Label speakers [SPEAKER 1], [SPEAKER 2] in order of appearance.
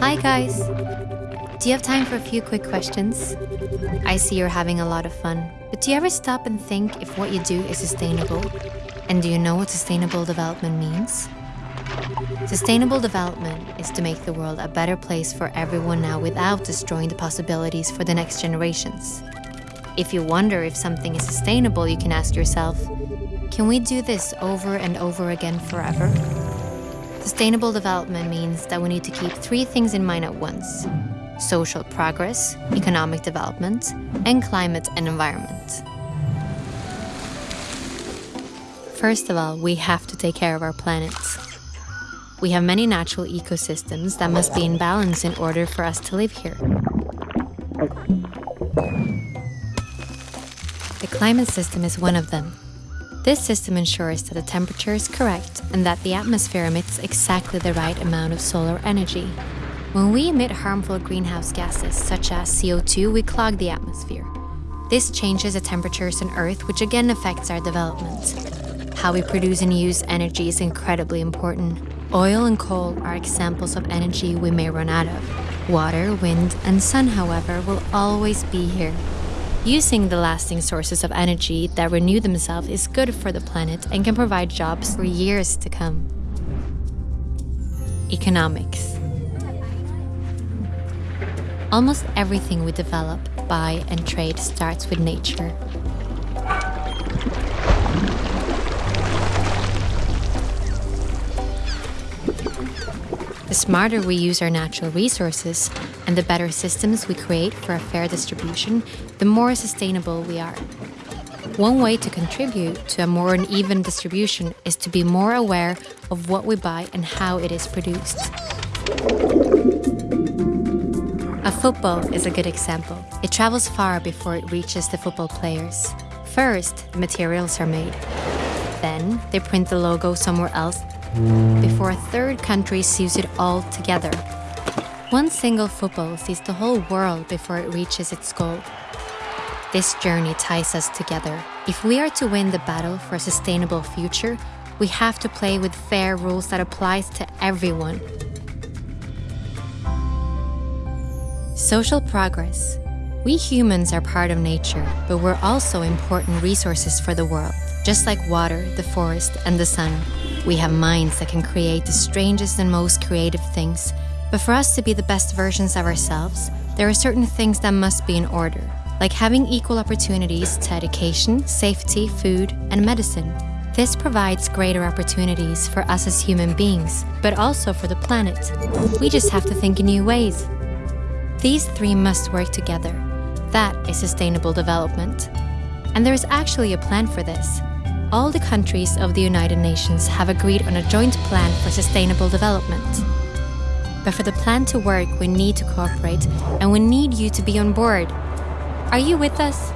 [SPEAKER 1] Hi, guys. Do you have time for a few quick questions? I see you're having a lot of fun, but do you ever stop and think if what you do is sustainable? And do you know what sustainable development means? Sustainable development is to make the world a better place for everyone now without destroying the possibilities for the next generations. If you wonder if something is sustainable, you can ask yourself, can we do this over and over again forever? Sustainable development means that we need to keep three things in mind at once social progress, economic development, and climate and environment. First of all, we have to take care of our planet. We have many natural ecosystems that must be in balance in order for us to live here. The climate system is one of them. This system ensures that the temperature is correct and that the atmosphere emits exactly the right amount of solar energy. When we emit harmful greenhouse gases, such as CO2, we clog the atmosphere. This changes the temperatures on Earth, which again affects our development. How we produce and use energy is incredibly important. Oil and coal are examples of energy we may run out of. Water, wind, and sun, however, will always be here. Using the lasting sources of energy that renew themselves is good for the planet and can provide jobs for years to come. Economics. Almost everything we develop, buy, and trade starts with nature. The smarter we use our natural resources and the better systems we create for a fair distribution, the more sustainable we are. One way to contribute to a more uneven distribution is to be more aware of what we buy and how it is produced. A football is a good example. It travels far before it reaches the football players. First, the materials are made. Then, they print the logo somewhere else before a third country sews it all together. One single football sees the whole world before it reaches its goal. This journey ties us together. If we are to win the battle for a sustainable future, we have to play with fair rules that applies to everyone. Social progress. We humans are part of nature, but we're also important resources for the world. Just like water, the forest, and the sun, we have minds that can create the strangest and most creative things. But for us to be the best versions of ourselves, there are certain things that must be in order, like having equal opportunities to education, safety, food, and medicine. This provides greater opportunities for us as human beings, but also for the planet. We just have to think in new ways. These three must work together. That is sustainable development. And there is actually a plan for this. All the countries of the United Nations have agreed on a joint plan for sustainable development. But for the plan to work, we need to cooperate and we need you to be on board. Are you with us?